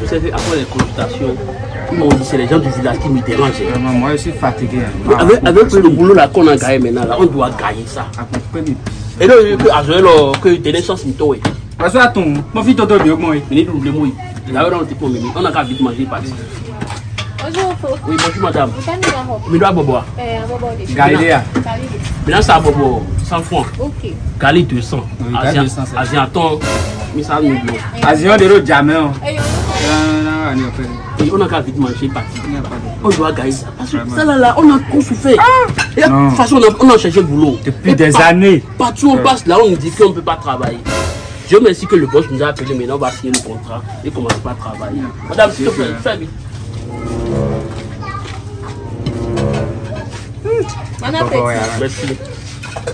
Vous savez, après les consultations, ils m'ont dit c'est les gens du village qui me dérangent. Vraiment, moi je suis fatigué. hein. Avec, avec le boulot là qu'on a gagné maintenant, là, on doit gagner ça. Et là, que Azoé, là, que il toi. Parce que attends, mon fils t'entend bien moi. Venez nous le mot. Là, on. On a qu'à vite manger parti. Bonjour. Oui, bonjour madame. Mais boire. Eh, de Galilea. Maintenant, ça bobo 100 francs. Ok. Gali 200. Oui, Gali 200, c'est- Asiaton, mais ça nous. Azion de l'autre jamais. Et on a qu'à vite manger parti. On doit gagner ça. Parce que ça là, là, on a trop souffert. Et de toute façon, on a, on a cherché boulot. Depuis Et des années. Partout où on passe là, on nous dit qu'on ne peut pas travailler. Dieu merci que le boss nous a appelé, maintenant on va signer le contrat et commencer pas à travailler. Madame, s'il te plaît, fais vite. Bon appétit. Merci.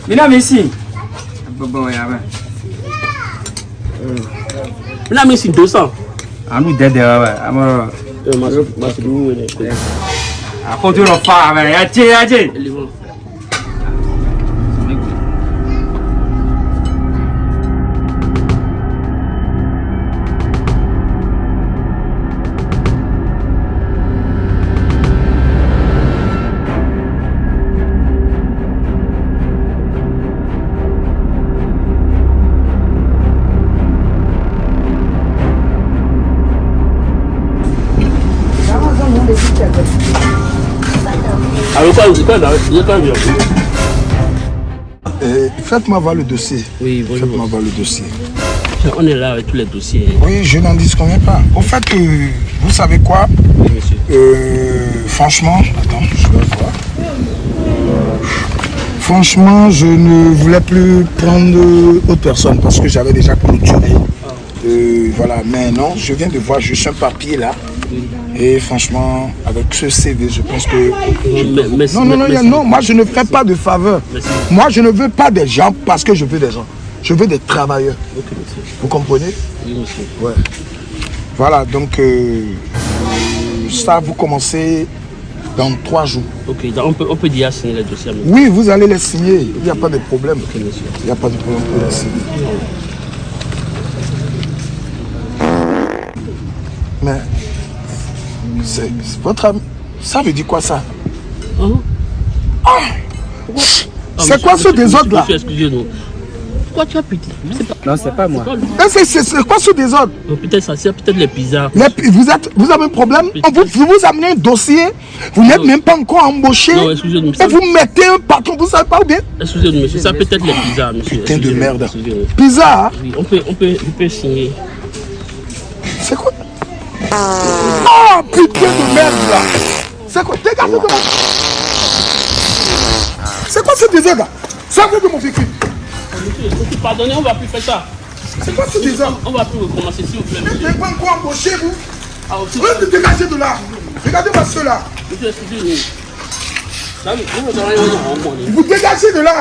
Mina Messi. Bon, mais c'est 200. Ami dede ouais ouais. Amo. Euh, ma- ma- c'est nous, ouais, ouais. Akoto lo fa ouais. Aje aje. Euh, Faites-moi voir le dossier. Oui, Faites-moi voir le dossier. On est là avec tous les dossiers. Oui, je n'en disconviens pas. Au fait, euh, vous savez quoi? Oui, monsieur. Euh, Franchement, attends, je vais voir. Franchement, je ne voulais plus prendre autre personne parce que j'avais déjà clôturé. Euh, voilà, mais non, je viens de voir juste un papier là. Et franchement, avec ce CV, je pense que Mais-. Non, non, non, non, moi je ne fais pas de faveur. Moi je ne veux pas des gens parce que je veux des gens. Je veux des travailleurs. Vous comprenez? Oui, monsieur. Ouais. Voilà, donc euh, ça, vous commencez dans trois jours. Ok, on peut, on peut déjà signer les dossiers. Oui, vous allez les signer. Il n'y a pas de problème. Ok, monsieur. Il n'y a pas de problème pour les signer. Mais c'est votre ami. Ça veut dire quoi ça? Hein? Ah, C'est quoi ce désordre là monsieur, Excusez-nous. Pourquoi tu as pitié. Non, c'est pas moi. Eh, c'est- quoi ce désordre? Peut-être ça, c'est peut-être les pizzas. Vous, êtes, vous avez un problème? On vous, vous vous amenez un dossier, vous n'êtes même pas encore embauché, Non, excusez-nous. et vous mettez un patron, vous savez pas ou bien Excusez-nous, monsieur. Ça peut être les pizzas, monsieur. Putain de merde. Pizza, hein? Oui, on peut, on peut, on peut signer. c'est quoi? Ah, putain de merde là. C'est quoi? Dégagez de moi C'est quoi ce désordre là? Sortez de mon véhicule Monsieur, pardonnez, on va plus faire ça. C'est quoi ce désordre On va plus recommencer, s'il vous plaît, Vous n'êtes pas encore embauché, vous? Ah, Vous êtes dégagez de là. Regardez-moi monsieur. Ça, nom, moi, Vous dégagez de là